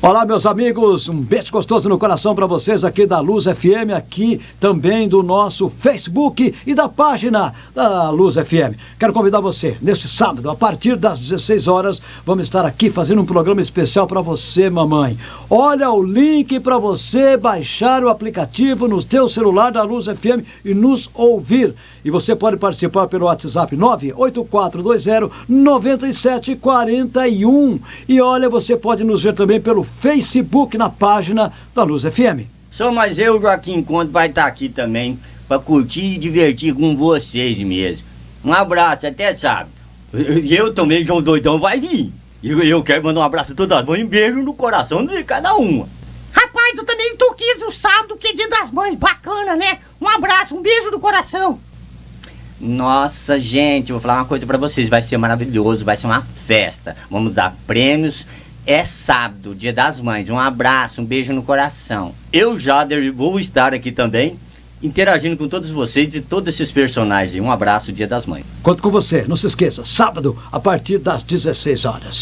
Olá, meus amigos, um beijo gostoso no coração para vocês aqui da Luz FM, aqui também do nosso Facebook e da página da Luz FM. Quero convidar você, neste sábado, a partir das 16 horas, vamos estar aqui fazendo um programa especial para você, mamãe. Olha o link para você baixar o aplicativo no teu celular da Luz FM e nos ouvir. E você pode participar pelo WhatsApp 98420 9741. E olha, você pode nos ver também pelo Facebook na página da Luz FM. Só mais eu, Joaquim Conde, vai estar aqui também para curtir e divertir com vocês mesmo. Um abraço, até sábado. E eu também, João Doidão, vai vir. E eu quero mandar um abraço a todas as mães e um beijo no coração de cada uma. Rapaz, eu também tô quis o sábado, que é dia das mães, bacana, né? Um abraço, um beijo no coração. Nossa, gente, vou falar uma coisa para vocês, vai ser maravilhoso, vai ser uma festa. Vamos dar prêmios é sábado, dia das mães. Um abraço, um beijo no coração. Eu, Jader, vou estar aqui também, interagindo com todos vocês e todos esses personagens. Um abraço, dia das mães. Conto com você, não se esqueça, sábado, a partir das 16 horas.